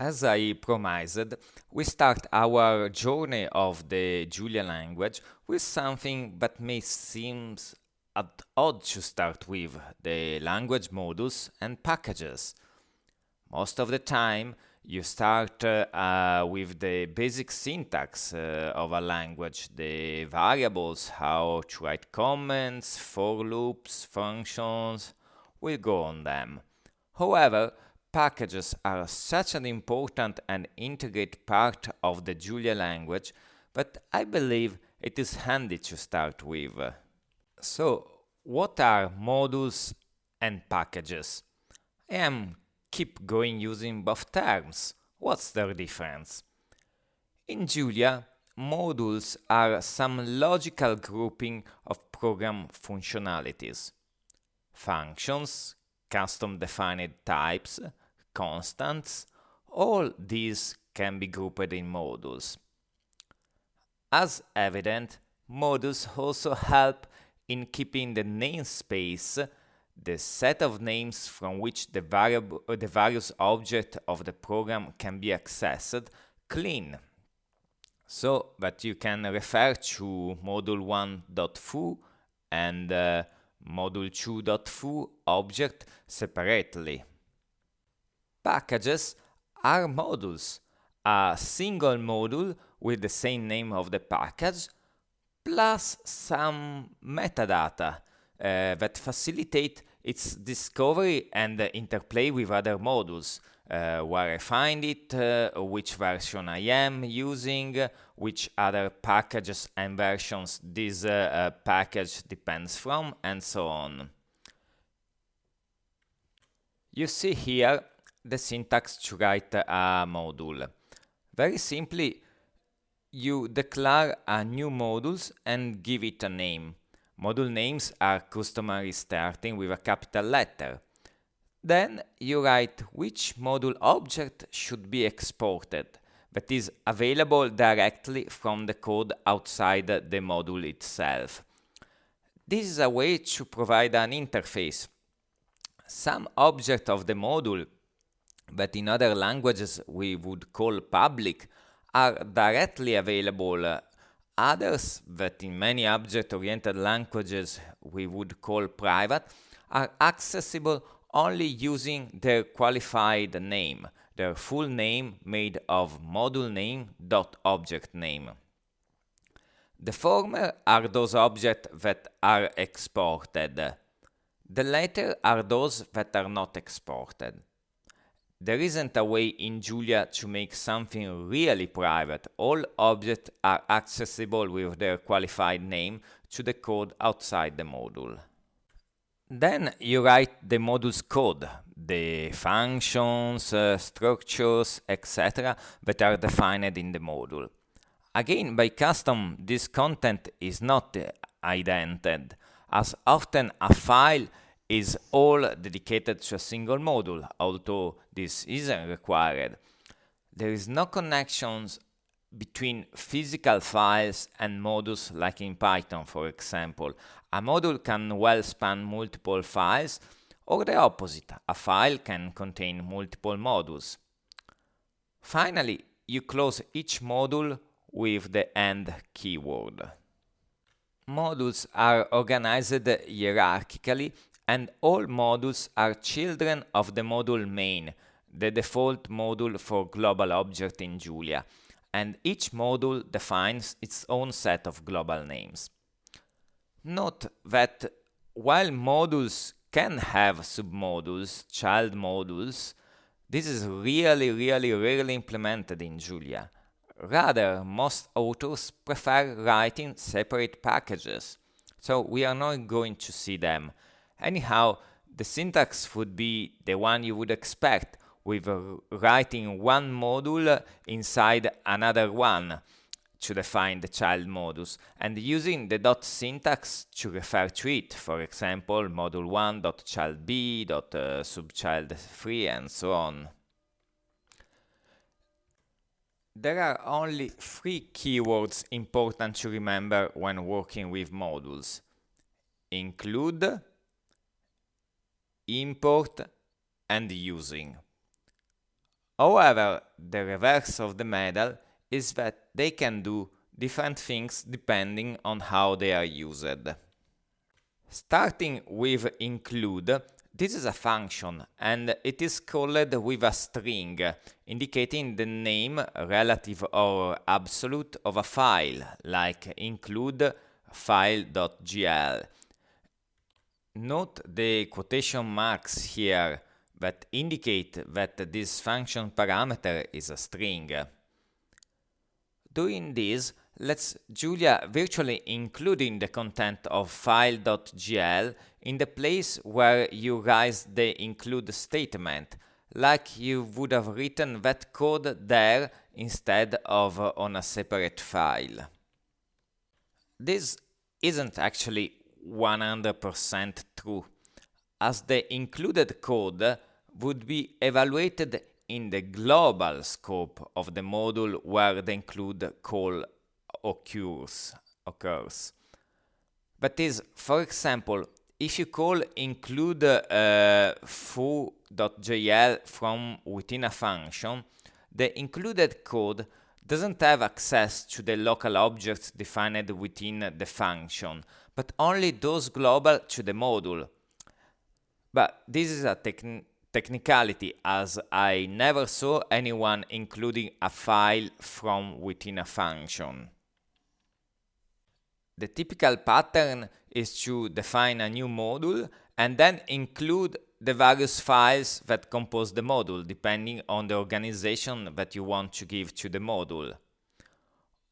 As I promised, we start our journey of the Julia language with something that may seem at odd to start with, the language modules and packages. Most of the time, you start uh, with the basic syntax uh, of a language, the variables, how to write comments, for loops, functions, we'll go on them. However, Packages are such an important and integrate part of the Julia language, but I believe it is handy to start with. So, what are modules and packages? I am keep going using both terms. What's their difference? In Julia, modules are some logical grouping of program functionalities. Functions, custom defined types, constants, all these can be grouped in modules. As evident, modules also help in keeping the namespace, the set of names from which the, variable, the various objects of the program can be accessed, clean, so that you can refer to module1.foo and uh, module2.foo object separately. Packages are modules, a single module with the same name of the package, plus some metadata uh, that facilitate its discovery and interplay with other modules, uh, where I find it, uh, which version I am using, which other packages and versions this uh, uh, package depends from, and so on. You see here the syntax to write a module. Very simply, you declare a new modules and give it a name. Module names are customary starting with a capital letter. Then you write which module object should be exported that is available directly from the code outside the module itself. This is a way to provide an interface. Some object of the module that in other languages we would call public are directly available. Others that in many object-oriented languages we would call private are accessible only using their qualified name, their full name made of module name dot object name. The former are those objects that are exported. The latter are those that are not exported. There isn't a way in Julia to make something really private. All objects are accessible with their qualified name to the code outside the module. Then you write the module's code, the functions, uh, structures, etc. that are defined in the module. Again, by custom, this content is not uh, indented, as often a file is all dedicated to a single module, although this isn't required. There is no connections between physical files and modules like in Python, for example. A module can well span multiple files, or the opposite, a file can contain multiple modules. Finally, you close each module with the end keyword. Modules are organized hierarchically and all modules are children of the module main, the default module for global object in Julia, and each module defines its own set of global names. Note that while modules can have submodules, child modules, this is really, really rarely implemented in Julia. Rather, most authors prefer writing separate packages, so we are not going to see them. Anyhow, the syntax would be the one you would expect with writing one module inside another one to define the child modus and using the dot syntax to refer to it, for example, module 1 dot child b dot uh, subchild 3 and so on. There are only three keywords important to remember when working with modules. Include, import and using. However, the reverse of the medal is that they can do different things depending on how they are used. Starting with include, this is a function and it is called with a string, indicating the name relative or absolute of a file, like include file.jl. Note the quotation marks here that indicate that this function parameter is a string. Doing this, let's Julia virtually including the content of file.jl in the place where you write the include statement, like you would have written that code there instead of on a separate file. This isn't actually 100% true, as the included code would be evaluated in the global scope of the module where the include call occurs. occurs. That is, for example, if you call include uh, foo.jl from within a function, the included code doesn't have access to the local objects defined within the function, but only those global to the module. But this is a techn technicality as I never saw anyone including a file from within a function. The typical pattern is to define a new module and then include the various files that compose the module depending on the organization that you want to give to the module.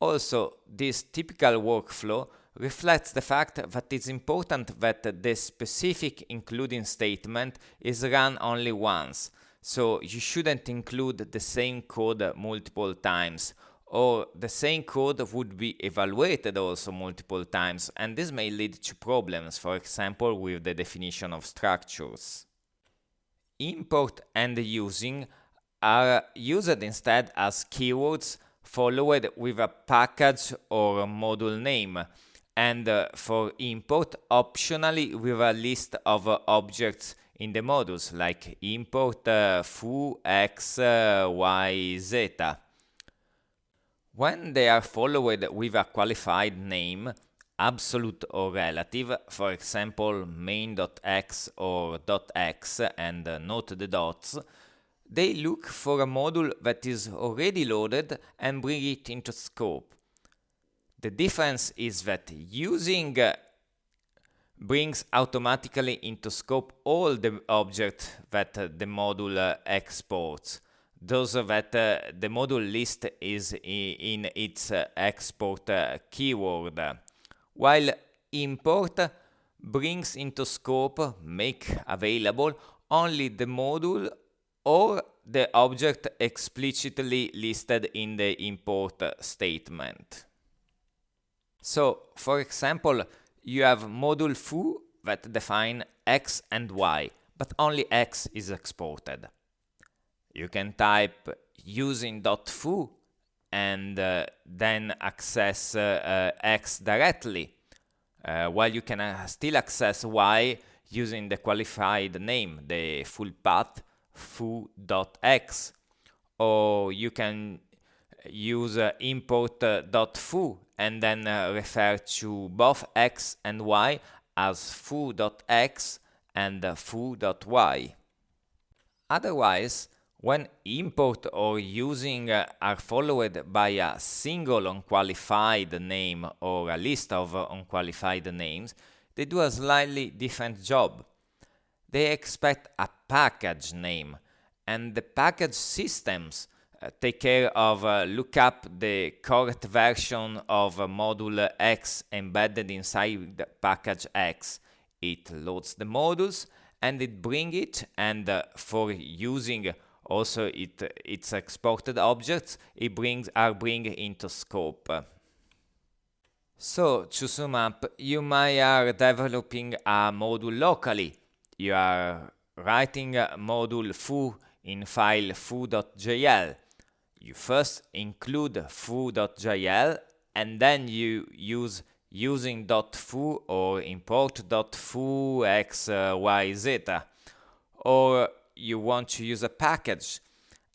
Also, this typical workflow reflects the fact that it's important that the specific including statement is run only once, so you shouldn't include the same code multiple times, or the same code would be evaluated also multiple times, and this may lead to problems, for example with the definition of structures. Import and using are used instead as keywords followed with a package or a module name, and uh, for import optionally with a list of uh, objects in the modules like import uh, foo x uh, y z. When they are followed with a qualified name, absolute or relative, for example main.x or .x and uh, note the dots, they look for a module that is already loaded and bring it into scope. The difference is that using uh, brings automatically into scope all the objects that uh, the module uh, exports, those that uh, the module list is in its uh, export keyword, while import brings into scope, make available only the module or the object explicitly listed in the import statement. So, for example, you have module foo that define x and y, but only x is exported. You can type using .foo and uh, then access uh, uh, x directly, uh, while you can uh, still access y using the qualified name, the full path foo.x, or you can use uh, import.foo and then uh, refer to both x and y as foo.x and uh, foo.y. Otherwise, when import or using uh, are followed by a single unqualified name or a list of unqualified names, they do a slightly different job. They expect a package name, and the package systems take care of uh, look up the correct version of uh, module X embedded inside package X. It loads the modules and it bring it and uh, for using also it its exported objects it brings are bring into scope. So to sum up, you might are developing a module locally. You are writing a module foo in file foo.jl you first include foo.jl and then you use using .foo or import.foo x, y, z. Or you want to use a package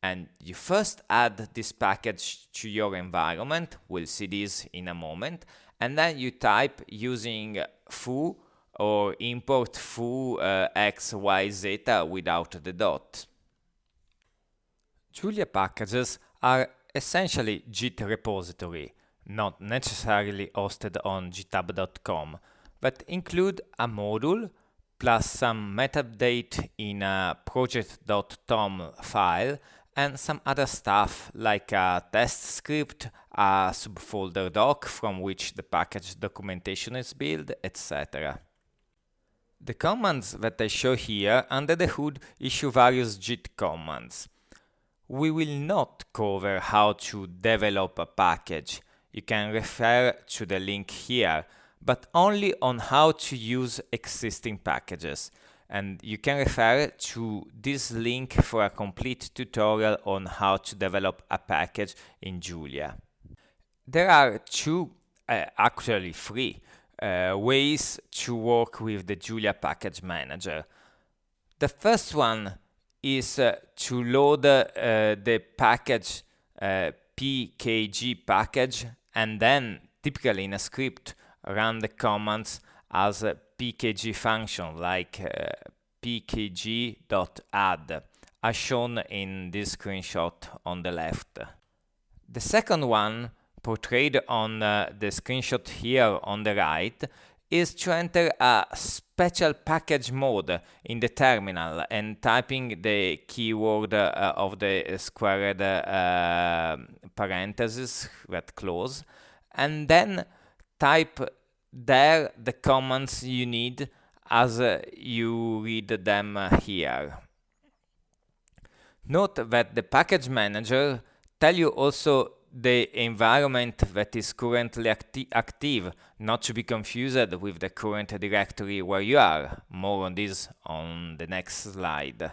and you first add this package to your environment, we'll see this in a moment, and then you type using foo or import foo uh, x, y, zeta without the dot. Julia packages are essentially Git repository, not necessarily hosted on github.com, but include a module plus some metadata in a project.toml file and some other stuff like a test script, a subfolder doc from which the package documentation is built, etc. The commands that I show here under the hood issue various Git commands. We will not cover how to develop a package. You can refer to the link here, but only on how to use existing packages. And you can refer to this link for a complete tutorial on how to develop a package in Julia. There are two, uh, actually three, uh, ways to work with the Julia Package Manager. The first one is uh, to load uh, the package uh, pkg package and then typically in a script run the commands as a pkg function like uh, pkg.add as shown in this screenshot on the left. The second one portrayed on uh, the screenshot here on the right is to enter a special package mode in the terminal and typing the keyword uh, of the squared uh, parentheses that close and then type there the commands you need as uh, you read them here. Note that the package manager tell you also the environment that is currently acti active, not to be confused with the current directory where you are. More on this on the next slide.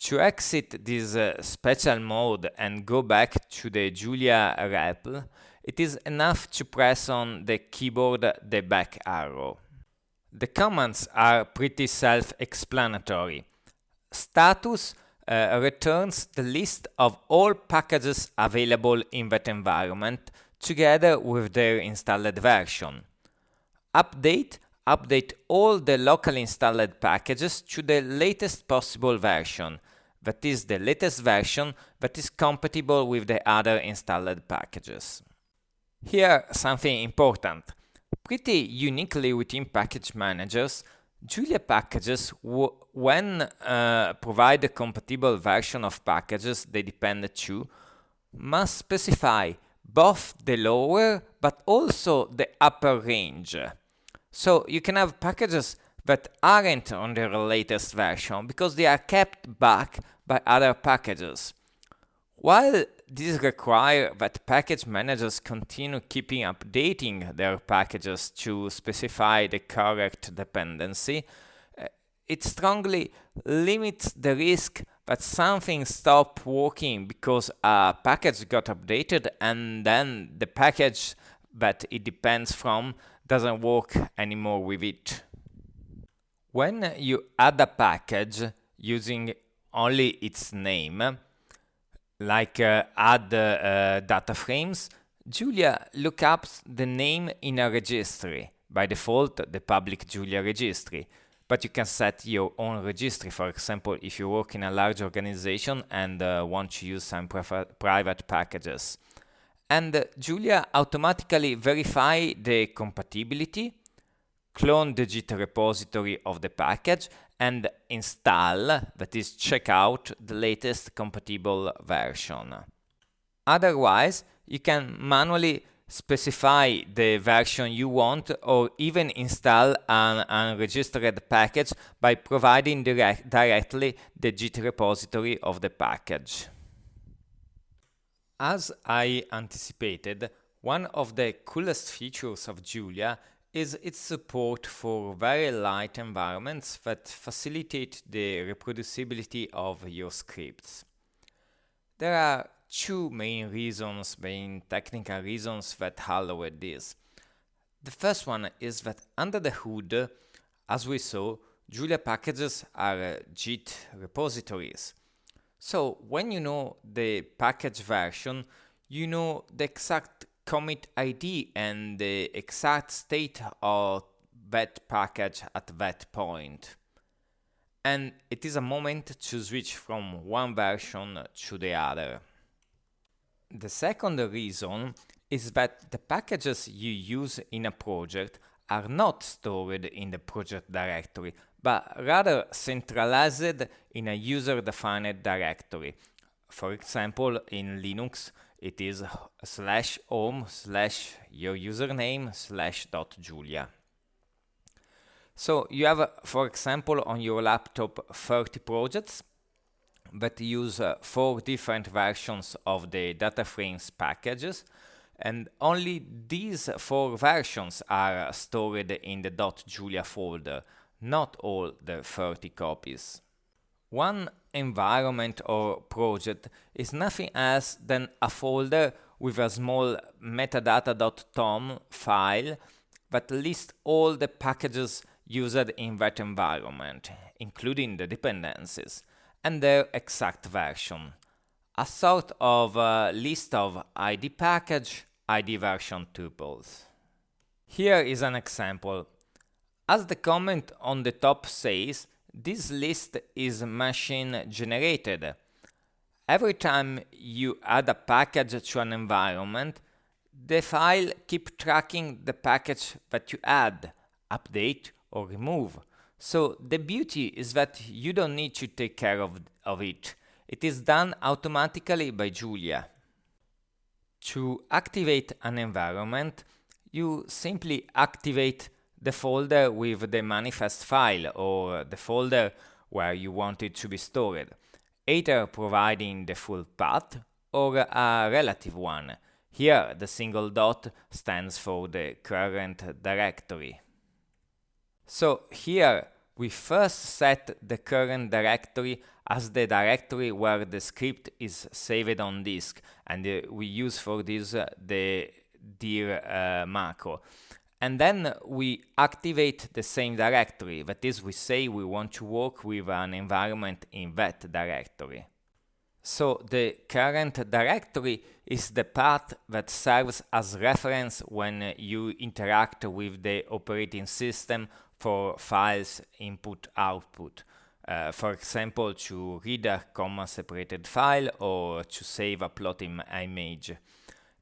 To exit this uh, special mode and go back to the Julia REPL, it is enough to press on the keyboard the back arrow. The commands are pretty self-explanatory. Status uh, returns the list of all packages available in that environment together with their installed version. Update update all the locally installed packages to the latest possible version, that is the latest version that is compatible with the other installed packages. Here something important. Pretty uniquely within package managers, Julia packages, when uh, provide a compatible version of packages they depend to, must specify both the lower but also the upper range. So you can have packages that aren't on their latest version because they are kept back by other packages. While this requires that package managers continue keeping updating their packages to specify the correct dependency, uh, it strongly limits the risk that something stops working because a package got updated and then the package that it depends from doesn't work anymore with it. When you add a package using only its name, like uh, add uh, data frames, Julia lookups the name in a registry, by default the public Julia registry, but you can set your own registry, for example, if you work in a large organization and uh, want to use some private packages. And uh, Julia automatically verify the compatibility, clone the Git repository of the package, and install, that is check out the latest compatible version. Otherwise, you can manually specify the version you want or even install an unregistered package by providing direct directly the Git repository of the package. As I anticipated, one of the coolest features of Julia is its support for very light environments that facilitate the reproducibility of your scripts. There are two main reasons, main technical reasons that allow this. The first one is that under the hood, as we saw, Julia packages are Git repositories. So when you know the package version, you know the exact commit ID and the exact state of that package at that point. And it is a moment to switch from one version to the other. The second reason is that the packages you use in a project are not stored in the project directory, but rather centralized in a user-defined directory. For example, in Linux, it is slash home slash your username slash dot julia. So you have, for example, on your laptop 30 projects that use uh, four different versions of the DataFrames packages and only these four versions are stored in the dot .julia folder, not all the 30 copies. One environment or project is nothing else than a folder with a small metadata.toml file that lists all the packages used in that environment, including the dependencies, and their exact version. A sort of a list of ID package, ID version tuples. Here is an example. As the comment on the top says, this list is machine generated. Every time you add a package to an environment, the file keep tracking the package that you add, update or remove. So the beauty is that you don't need to take care of, of it. It is done automatically by Julia. To activate an environment, you simply activate the folder with the manifest file or the folder where you want it to be stored, either providing the full path or a relative one. Here, the single dot stands for the current directory. So here, we first set the current directory as the directory where the script is saved on disk, and uh, we use for this uh, the dir uh, macro. And then we activate the same directory, that is, we say we want to work with an environment in that directory. So the current directory is the path that serves as reference when you interact with the operating system for files input output. Uh, for example, to read a comma separated file or to save a plot Im image.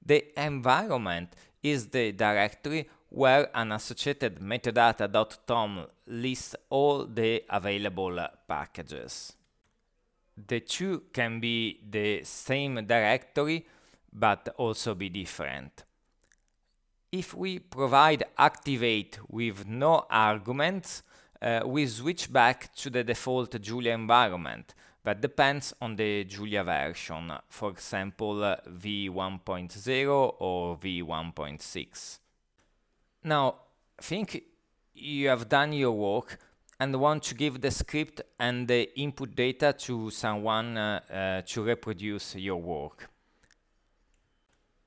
The environment is the directory where an associated metadata.toml lists all the available packages. The two can be the same directory, but also be different. If we provide activate with no arguments, uh, we switch back to the default Julia environment that depends on the Julia version, for example uh, v1.0 or v1.6. Now, think you have done your work and want to give the script and the input data to someone uh, uh, to reproduce your work.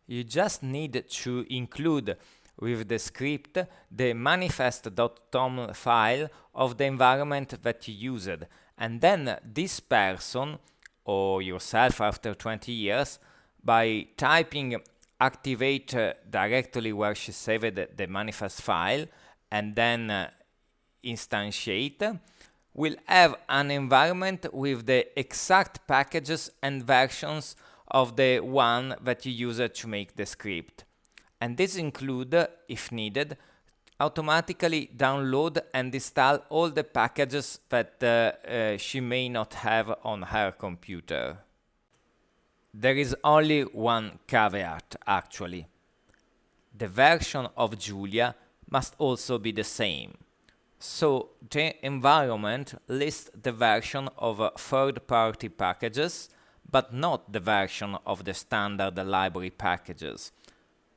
You just need to include with the script the manifest.toml file of the environment that you used, and then this person, or yourself after 20 years, by typing activate uh, directly where she saved the, manifest file and then uh, instantiate will have an environment with the exact packages and versions of the one that you use to make the script. And this include, if needed, automatically download and install all the packages that uh, uh, she may not have on her computer. There is only one caveat, actually. The version of Julia must also be the same. So the environment lists the version of third-party packages, but not the version of the standard library packages.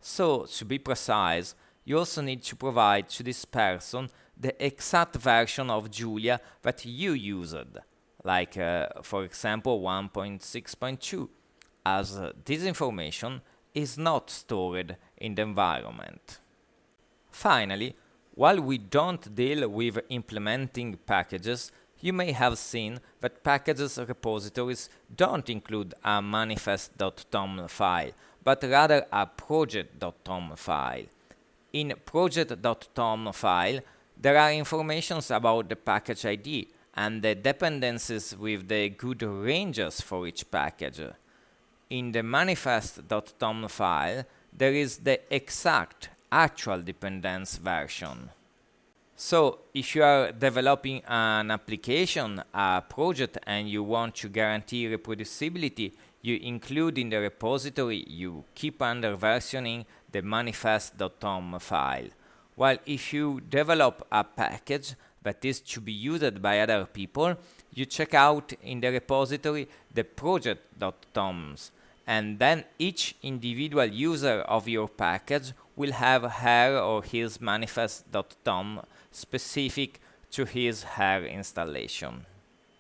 So, to be precise, you also need to provide to this person the exact version of Julia that you used, like, uh, for example, 1.6.2 as this information is not stored in the environment. Finally, while we don't deal with implementing packages, you may have seen that packages repositories don't include a manifest.toml file, but rather a project.toml file. In project.toml file, there are informations about the package ID and the dependencies with the good ranges for each package. In the manifest.toml file, there is the exact actual dependence version. So, if you are developing an application, a project, and you want to guarantee reproducibility, you include in the repository, you keep under versioning the manifest.toml file. While if you develop a package that is to be used by other people, you check out in the repository the project.tomls and then each individual user of your package will have her or his manifest.toml specific to his her installation.